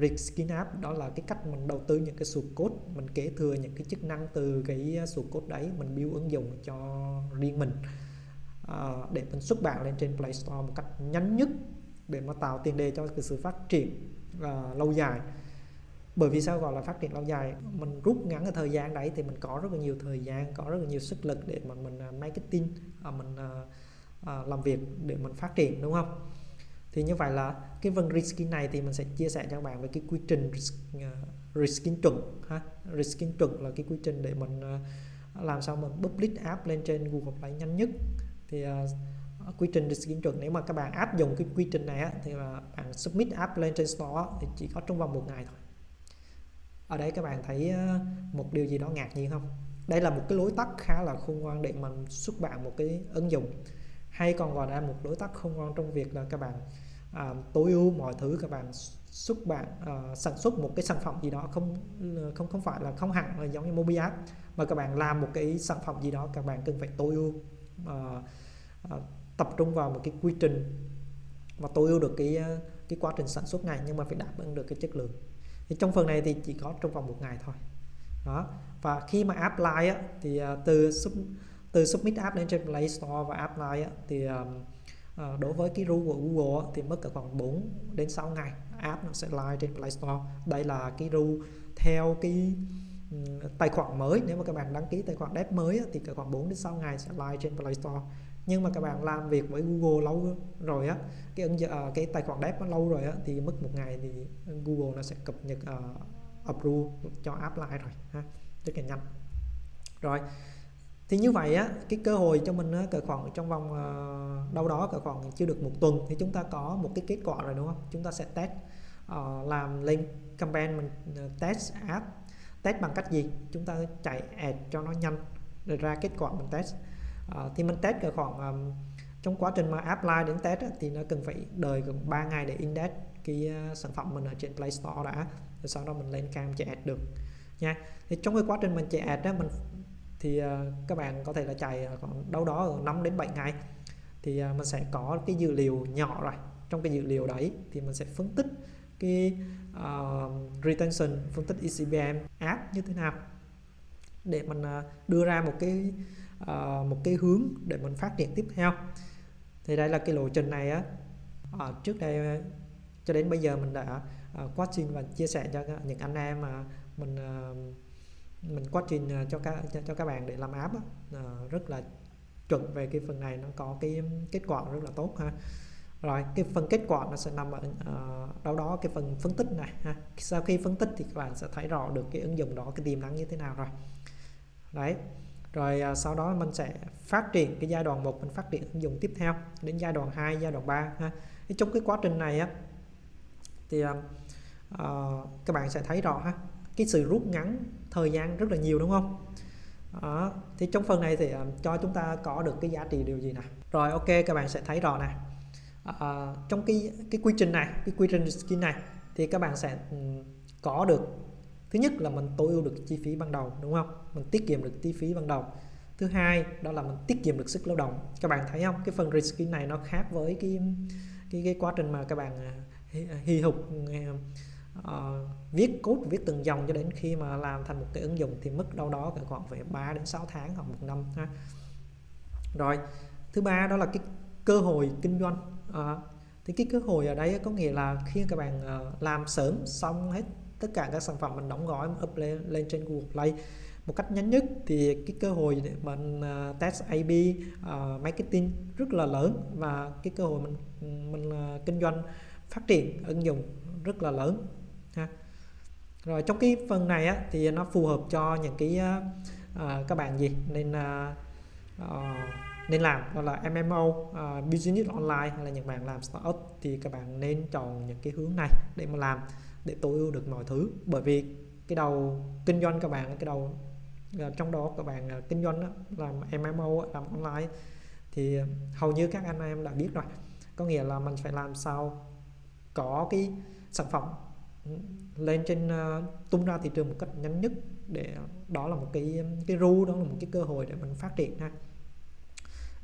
reskin app đó là cái cách mình đầu tư những cái source code mình kế thừa những cái chức năng từ cái à, source code đấy mình build ứng dụng cho riêng mình. À, để mình xuất bản lên trên Play Store một cách nhanh nhất để mà tạo tiền đề cho cái sự phát triển à, lâu dài. Bởi vì sao gọi là phát triển lâu dài? Mình rút ngắn cái thời gian đấy thì mình có rất là nhiều thời gian có rất là nhiều sức lực để mà mình à, marketing mình làm việc để mình phát triển đúng không? Thì như vậy là cái phần reskin này thì mình sẽ chia sẻ cho các bạn về cái quy trình reskin ờ, chuẩn ha. Reskin chuẩn là cái quy trình để mình ờ, làm sao mình public app lên trên Google Play nhanh nhất. Thì uh, quy trình reskin chuẩn nếu mà các bạn áp dụng cái quy trình này á, thì là bạn submit app lên trên store thì chỉ có trong vòng một ngày thôi. Ở đây các bạn thấy một điều gì đó ngạc nhiên không? Đây là một cái lối tắt khá là khôn ngoan để mình xuất bản một cái ứng dụng hay còn gọi là một đối tác khôn ngoan trong việc là các bạn à, tối ưu mọi thứ các bạn xuất bản à, sản xuất một cái sản phẩm gì đó không không không phải là không hẳn là giống như mobile app mà các bạn làm một cái sản phẩm gì đó các bạn cần phải tối ưu à, à, tập trung vào một cái quy trình và tối ưu được cái à, cái quá trình sản xuất này nhưng mà phải đáp ứng được cái chất lượng. Thì trong phần này thì chỉ có trong vòng một ngày thôi. Đó. Và khi mà apply á, thì à, từ xuất từ submit app lên trên Play Store và app á, thì ờ, đối với cái rule của Google thì mất cả khoảng 4 đến 6 ngày app nó sẽ live trên Play Store. Đây là cái rule theo cái tài khoản mới. Nếu mà các bạn đăng ký tài khoản dev mới thì cả khoảng 4 đến 6 ngày sẽ live trên Play Store. Nhưng mà các bạn làm việc với Google lâu rồi á cái ứng ờ, cái tài khoản dev nó lâu rồi á thì mất một ngày thì Google nó sẽ cập nhật uh, approve cho app lại rồi ha. Rất là nhanh. Rồi thì như vậy á cái cơ hội cho mình cỡ khoảng trong vòng ờ, đâu đó cỡ khoảng chưa được một tuần thì chúng ta có một cái kết quả rồi đúng không? Chúng ta sẽ test uh, làm lên campaign mình ờ, test app test bằng cách gì? Chúng ta chạy ad cho nó nhanh để ra kết quả mình test. Uh, thì mình test cỡ khoảng um, trong quá trình mà apply đến test á, thì nó cần phải đợi gần 3 ngày để index cái uh, sản phẩm mình ở trên Play Store đã rồi sau đó mình lên cam chạy ad được nha. Thì trong cái quá trình mình chạy ad đó mình thì ờ, các bạn có thể là chạy khoảng đâu đó ở 5 đến 7 ngày. Thì ờ, mình sẽ có cái dữ liệu nhỏ rồi trong cái dữ liệu đấy thì mình sẽ phân tích cái uh, retention phân tích ECBM app như thế nào. Để mình uh, đưa ra một cái uh, một cái hướng để mình phát triển tiếp theo. Thì đây là cái lộ trình này á. Uh, trước đây cho đến bây giờ mình đã uh, quá trình và chia sẻ cho những anh em mà mình uh, mình quá trình à, cho các cho, cho các bạn để làm app đó, ờ, rất là chuẩn về cái phần này nó có cái kết quả rất là tốt ha. Rồi cái phần kết quả nó sẽ nằm ở uh, đâu đó cái phần phân tích này ha. Sau khi phân tích thì các bạn sẽ thấy rõ được cái ứng dụng đó cái tiềm năng như thế nào rồi. Đấy rồi uh, sau đó mình sẽ phát triển cái giai đoạn một mình phát triển ứng dụng tiếp theo đến giai đoạn 2 giai đoạn 3 ha. Thì trong cái quá trình này á thì uh, các bạn sẽ thấy rõ ha cái sự rút ngắn thời gian rất là nhiều đúng không? Đó. thì trong phần này thì uh, cho chúng ta có được cái giá trị điều gì nè? Rồi ok các bạn sẽ thấy rõ nè. Uh, trong cái cái quy trình này cái quy trình skin này thì các bạn sẽ um, có được thứ nhất là mình tối ưu được chi phí ban đầu đúng không? Mình tiết kiệm được chi phí ban đầu. Thứ hai đó là mình tiết kiệm được sức lao động. Các bạn thấy không? Cái phần reskin này nó khác với cái cái cái quá trình mà các bạn ờ, hy hục uh, viết code viết từng dòng cho đến khi mà làm thành một cái ứng dụng thì mất đâu đó khoảng phải 3 đến 6 tháng hoặc một năm ha. Rồi thứ ba đó là cái cơ hội kinh doanh. Uh, thì cái cơ hội ở đây có nghĩa là khi các bạn uh, làm sớm xong hết tất cả các sản phẩm mình đóng gói up lên, lên trên Google Play một cách nhanh nhất thì cái cơ hội để mình uh, test AB uh, marketing rất là lớn và cái cơ hội mình mình uh, kinh doanh phát triển ứng dụng rất là lớn ha. Rồi trong cái phần này á, thì nó phù hợp cho những cái uh, các bạn gì? Nên uh, nên làm đó là MMO uh, business online hay là những bạn làm startup thì các bạn nên chọn những cái hướng này để mà làm để tối ưu được mọi thứ. Bởi vì cái đầu kinh doanh các bạn cái đầu trong đó các bạn kinh doanh đó, làm MMO làm online thì hầu như các anh em đã biết rồi. Có nghĩa là mình phải làm sao có cái sản phẩm lên trên ờ, tung ra thị trường một cách nhanh nhất để ờ, đó là một cái cái ru đó là một cái cơ hội để mình phát triển ha.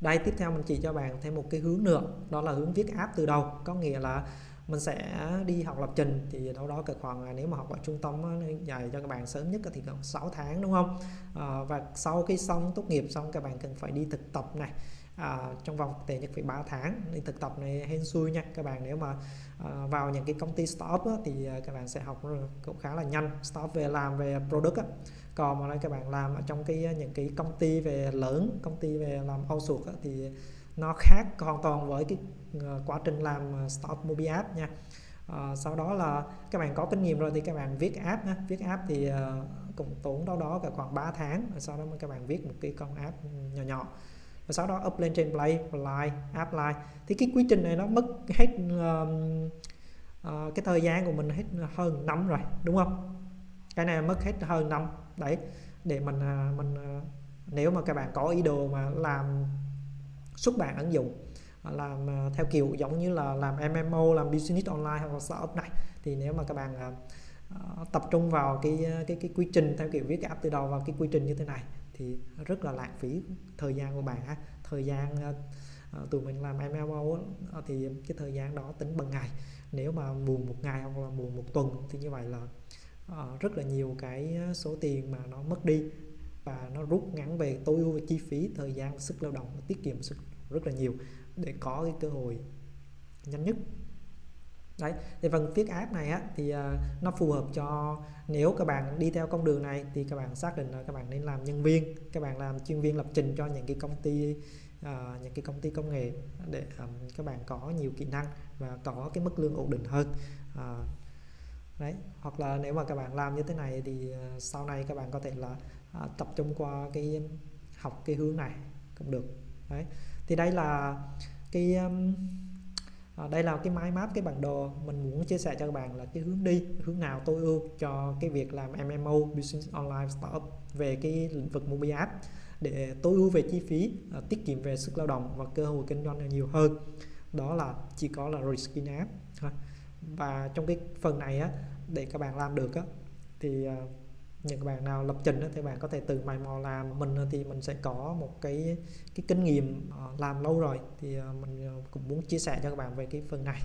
Đây tiếp theo mình chỉ cho bạn thêm một cái hướng nữa đó là hướng viết app từ đầu. Có nghĩa là mình sẽ đi học lập trình thì đâu đó cỡ khoảng à, nếu mà học ở trung tâm dạy cho các bạn sớm nhất thì khoảng 6 tháng đúng không? À, và sau khi xong tốt nghiệp xong các bạn cần phải đi thực tập này à, trong vòng tệ nhất phải 3 tháng. Đi thực tập này hên xui nha. Các bạn nếu mà à, vào những cái công ty startup á, thì à, các bạn sẽ học cũng khá là nhanh. Startup về làm về product á. còn mà nói các bạn làm ở trong cái à, những cái công ty về lớn công ty về làm outsource á, thì nó khác hoàn toàn với cái à, quá trình làm startup mobile app nha. À, sau đó là các bạn có kinh nghiệm rồi thì các bạn viết app nha. viết app thì uh, cũng tốn đâu đó cả khoảng 3 tháng. Rồi sau đó các bạn viết một cái con app nhỏ nhỏ và sau đó up lên trên play apply app thì cái quy trình này nó mất hết um, uh, cái thời gian của mình hết hơn năm rồi đúng không? Cái này mất hết hơn năm đấy. Để mình uh, mình uh, nếu mà các bạn có ý đồ mà làm xuất bản ứng dụng à, làm theo kiểu giống như là làm MMO làm business online hoặc là startup này thì nếu mà các bạn uh, tập trung vào cái cái cái quy trình theo kiểu viết app từ đầu vào cái quy trình như thế này thì rất là lãng phí thời gian của bạn ha. Thời gian ờ, ờ, tụi mình làm MLO ờ, thì cái thời gian đó tính bằng ngày. Nếu mà buồn một ngày hoặc là buồn một tuần thì như vậy là rất là nhiều cái số tiền mà nó mất đi và nó rút ngắn về tối ưu chi phí, thời gian, sức lao động, tiết kiệm sức rất là nhiều để có cái cơ hội nhanh nhất đấy thì phần viết app này á thì ờ, nó phù hợp cho nếu các bạn đi theo con đường này thì các bạn xác định là các bạn nên làm nhân viên các bạn làm chuyên viên lập trình cho những cái công ty uh, những cái công ty công nghệ để um, các bạn có nhiều kỹ năng và có cái mức lương ổn định hơn. Uh, đấy hoặc là nếu mà các bạn làm như thế này thì uh, sau này các bạn có thể là uh, tập trung qua cái học cái hướng này cũng được. Đấy thì đây là cái um, à, đây là cái máy map cái bản đồ. Mình muốn chia sẻ cho các bạn là cái hướng đi hướng nào tối ưu cho cái việc làm MMO business online startup về cái lĩnh vực mobile app để tối ưu về chi phí à, tiết kiệm về sức lao động và cơ hội kinh doanh nhiều hơn. Đó là chỉ có là reskin app và trong cái phần này á để các bạn làm được á thì uh, những bạn nào lập trình thì bạn có thể tự mày mò làm. Mình thì mình sẽ có một cái cái kinh nghiệm ờ, làm lâu rồi. Thì ờ, mình ờ, cũng muốn chia sẻ cho các bạn về cái phần này.